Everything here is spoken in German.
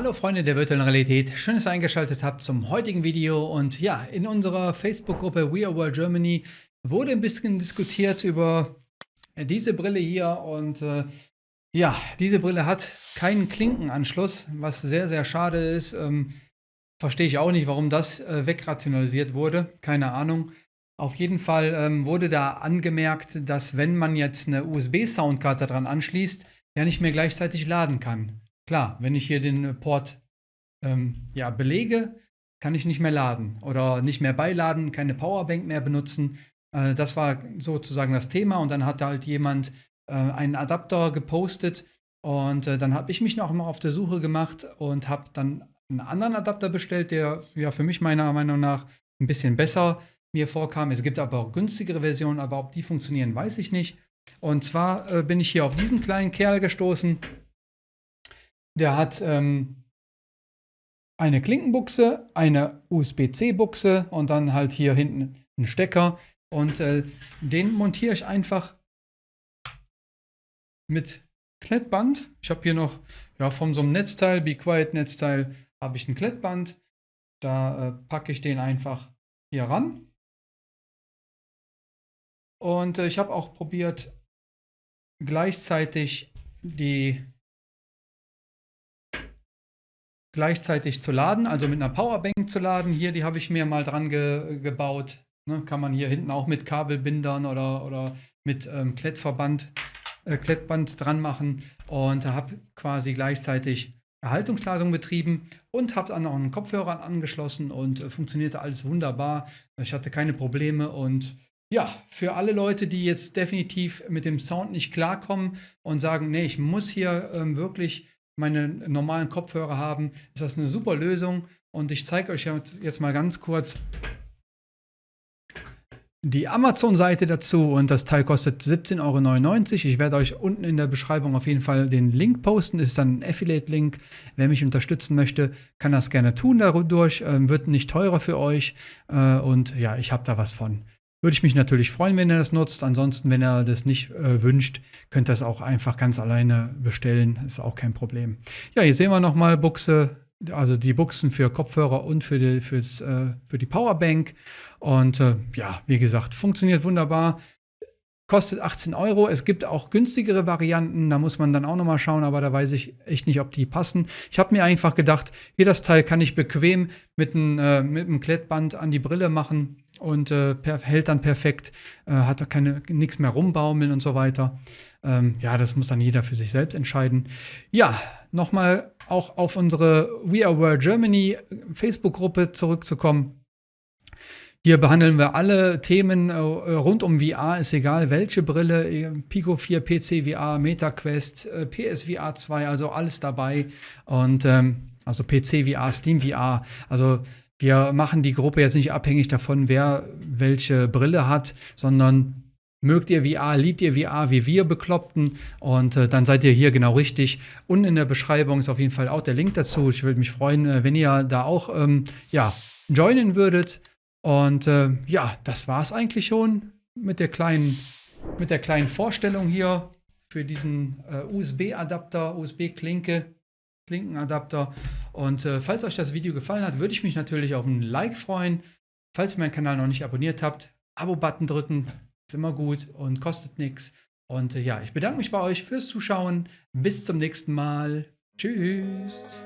Hallo Freunde der virtuellen Realität, schön, dass ihr eingeschaltet habt zum heutigen Video und ja, in unserer Facebook-Gruppe We Are World Germany wurde ein bisschen diskutiert über diese Brille hier und äh, ja, diese Brille hat keinen Klinkenanschluss, was sehr, sehr schade ist. Ähm, Verstehe ich auch nicht, warum das äh, wegrationalisiert wurde, keine Ahnung. Auf jeden Fall ähm, wurde da angemerkt, dass wenn man jetzt eine USB-Soundkarte dran anschließt, ja nicht mehr gleichzeitig laden kann. Klar, wenn ich hier den Port ähm, ja, belege, kann ich nicht mehr laden oder nicht mehr beiladen, keine Powerbank mehr benutzen. Äh, das war sozusagen das Thema und dann hat halt jemand äh, einen Adapter gepostet und äh, dann habe ich mich noch mal auf der Suche gemacht und habe dann einen anderen Adapter bestellt, der ja für mich meiner Meinung nach ein bisschen besser mir vorkam. Es gibt aber auch günstigere Versionen, aber ob die funktionieren, weiß ich nicht. Und zwar äh, bin ich hier auf diesen kleinen Kerl gestoßen. Der hat ähm, eine Klinkenbuchse, eine USB-C-Buchse und dann halt hier hinten einen Stecker. Und äh, den montiere ich einfach mit Klettband. Ich habe hier noch ja, von so einem Netzteil, Be Quiet Netzteil, habe ich ein Klettband. Da äh, packe ich den einfach hier ran. Und äh, ich habe auch probiert, gleichzeitig die gleichzeitig zu laden, also mit einer Powerbank zu laden. Hier, die habe ich mir mal dran ge gebaut. Ne, kann man hier hinten auch mit Kabelbindern oder, oder mit ähm, Klettverband, äh, Klettband dran machen und habe quasi gleichzeitig Erhaltungsladung betrieben und habe dann noch einen Kopfhörer angeschlossen und äh, funktionierte alles wunderbar. Ich hatte keine Probleme und ja, für alle Leute, die jetzt definitiv mit dem Sound nicht klarkommen und sagen, nee, ich muss hier ähm, wirklich meine normalen Kopfhörer haben, ist das eine super Lösung. Und ich zeige euch jetzt mal ganz kurz die Amazon-Seite dazu und das Teil kostet 17,99 Euro. Ich werde euch unten in der Beschreibung auf jeden Fall den Link posten. Das ist dann ein Affiliate-Link. Wer mich unterstützen möchte, kann das gerne tun dadurch. Ähm, wird nicht teurer für euch äh, und ja, ich habe da was von. Würde ich mich natürlich freuen, wenn ihr das nutzt. Ansonsten, wenn ihr das nicht äh, wünscht, könnt ihr das auch einfach ganz alleine bestellen. Ist auch kein Problem. Ja, hier sehen wir nochmal Buchse, also die Buchsen für Kopfhörer und für die, äh, für die Powerbank. Und äh, ja, wie gesagt, funktioniert wunderbar. Kostet 18 Euro. Es gibt auch günstigere Varianten. Da muss man dann auch nochmal schauen, aber da weiß ich echt nicht, ob die passen. Ich habe mir einfach gedacht, hier das Teil kann ich bequem mit einem, äh, einem Klettband an die Brille machen und äh, hält dann perfekt, äh, hat keine nichts mehr rumbaumeln und so weiter. Ähm, ja, das muss dann jeder für sich selbst entscheiden. Ja, nochmal auch auf unsere We Are World Germany Facebook-Gruppe zurückzukommen. Hier behandeln wir alle Themen äh, rund um VR, ist egal welche Brille, äh, Pico 4, PC VR, MetaQuest, äh, PSVR 2, also alles dabei. Und ähm, also PC VR, Steam VR, also wir machen die Gruppe jetzt nicht abhängig davon, wer welche Brille hat, sondern mögt ihr VR, liebt ihr VR wie wir Bekloppten und äh, dann seid ihr hier genau richtig. Und in der Beschreibung ist auf jeden Fall auch der Link dazu. Ich würde mich freuen, wenn ihr da auch ähm, ja, joinen würdet. Und äh, ja, das war es eigentlich schon mit der kleinen, mit der kleinen Vorstellung hier für diesen äh, USB-Adapter, USB-Klinke. Klinkenadapter. Und äh, falls euch das Video gefallen hat, würde ich mich natürlich auf ein Like freuen. Falls ihr meinen Kanal noch nicht abonniert habt, Abo-Button drücken, ist immer gut und kostet nichts. Und äh, ja, ich bedanke mich bei euch fürs Zuschauen. Bis zum nächsten Mal. Tschüss.